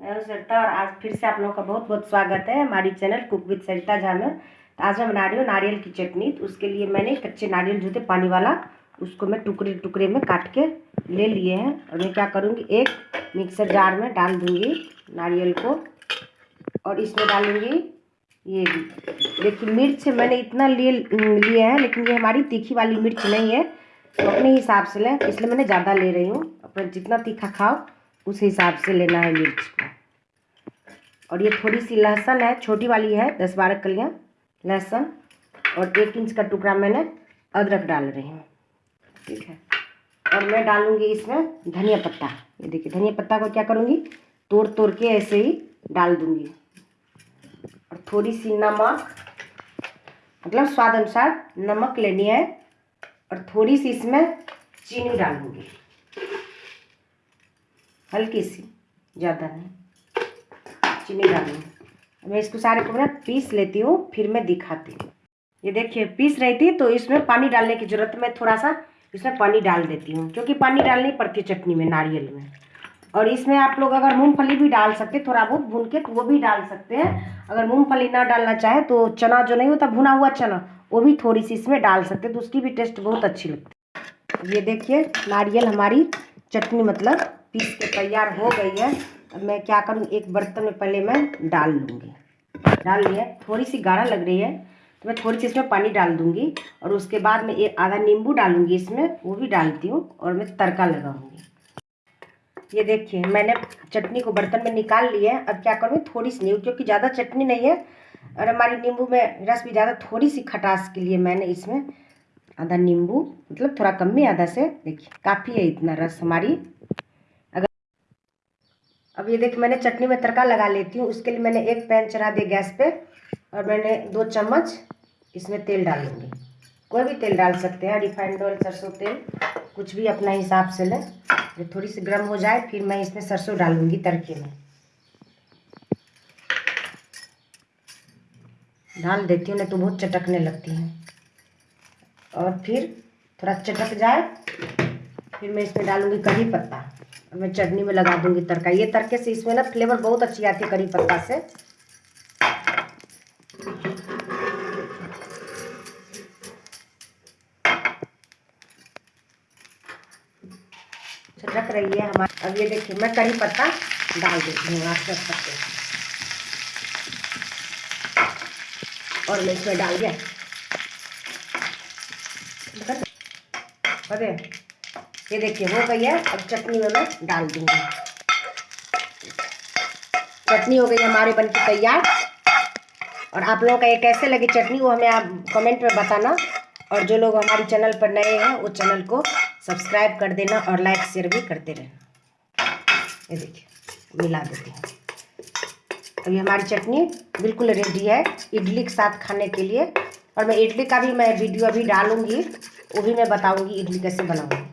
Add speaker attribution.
Speaker 1: मैं सरिता और आज फिर से आप लोगों का बहुत बहुत स्वागत है हमारी channel cook with Sarita Jha में तो आज मैं बना रही हूँ नारियल की चटनी। तो उसके लिए मैंने कच्चे नारियल जो थे पानी वाला, उसको मैं टुकड़े टुकड़े में काट के ले लिए हैं। और मैं क्या करूँगी, एक मिक्सर जार में डाल दूँगी नारियल को। और इसमें डालूँगी ये देखिए, मिर्च मैंने इतना लिए लिए हैं, लेकिन ये हमारी तीखी वाली मिर्च नहीं है। तो अपने हिसाब से लें, इसलिए मैंने ज़्यादा ले रही हूँ। अपना जितना तीखा खाओ, उस हिसाब से लेना है मिर्च को। और ये थोड़ी सी लहसुन है, छोटी वाली है, दस बारह कलियाँ लहसुन और एक इंच का टुकड़ा मैंने अदरक डाल रही हूँ। ठीक है। और मैं डालूँगी इसमें धनिया पत्ता। ये देखिए, धनिया पत्ता को क्या करूँगी? तोड़ तोड़ के ऐसे ही डाल दूँगी। और थोड़ी सी नमक मतलब स्वाद अनुसार नमक लेनी है और थोड़ी सी इसमें चीनी डालूँगी। हल्की सी, ज़्यादा नहीं। चीनी डालूँगी मैं इसको सारे को ना पीस लेती हूँ, फिर मैं दिखाती हूँ। ये देखिए, पीस रही थी तो इसमें पानी डालने की ज़रूरत मैं थोड़ा सा इसमें पानी डाल देती हूँ, क्योंकि पानी डालनी पड़ती है चटनी में, नारियल में। और इसमें आप लोग अगर मूंगफली भी डाल सकते हैं, थोड़ा बहुत भून के तो वो भी डाल सकते हैं। अगर मूंगफली ना डालना चाहे तो चना जो नहीं होता, भुना हुआ चना, वो भी थोड़ी सी इसमें डाल सकते हैं तो उसकी भी टेस्ट बहुत अच्छी लगती है। ये देखिए, नारियल हमारी चटनी मतलब पीस के तैयार हो गई है। अब मैं क्या करूँ? एक बर्तन में पहले मैं डाल लूँगी। डाल लिया। थोड़ी सी गाढ़ा लग रही है तो मैं थोड़ी सी इसमें पानी डाल दूँगी और उसके बाद मैं एक आधा नींबू डालूँगी इसमें, वो भी डालती हूँ और मैं तड़का लगाऊँगी। ये देखिए, मैंने चटनी को बर्तन में निकाल लिया है। अब क्या करूँ? थोड़ी सी नींबू क्योंकि ज़्यादा चटनी नहीं है और हमारी नींबू में रस भी ज़्यादा, थोड़ी सी खटास के लिए मैंने इसमें आधा नींबू मतलब थोड़ा कम में आधा से, देखिए, काफ़ी है इतना रस हमारी। अब ये देखिए, मैंने चटनी में तड़का लगा लेती हूँ। उसके लिए मैंने एक पैन चढ़ा दिया गैस पे और मैंने दो चम्मच इसमें तेल डालूँगी। कोई भी तेल डाल सकते हैं, रिफाइंड ऑयल, सरसों तेल, कुछ भी अपना हिसाब से लें। ये थोड़ी सी गर्म हो जाए, फिर मैं इसमें सरसों डालूँगी तड़के में। डाल देती हूँ, नहीं तो बहुत चटकने लगती हैं। और फिर थोड़ा चटक जाए फिर मैं इसमें डालूँगी करी पत्ता। और मैं चटनी में लगा दूँगी तड़का। ये तड़के से इसमें ना फ्लेवर बहुत अच्छी आती है करी पत्ता से। चटक रही है हमारी। अब ये देखिए, मैं करी पत्ता डाल देती हूँ आप देख सकते हैं। और मैं इसमें डाल दिया। ये देखिए, हो गई है, अब चटनी में मैं डाल दूँगी। चटनी हो गई हमारे बन की तैयार। और आप लोगों का ये कैसे लगी चटनी, वो हमें आप कमेंट में बताना। और जो लोग हमारे चैनल पर नए हैं, वो चैनल को सब्सक्राइब कर देना और लाइक शेयर भी करते रहना। ये देखिए, मिला देती हूँ। अभी हमारी चटनी बिल्कुल रेडी है, इडली के साथ खाने के लिए। और मैं इडली का भी मैं वीडियो अभी डालूँगी, वो भी मैं बताऊँगी इडली कैसे बनाऊँगी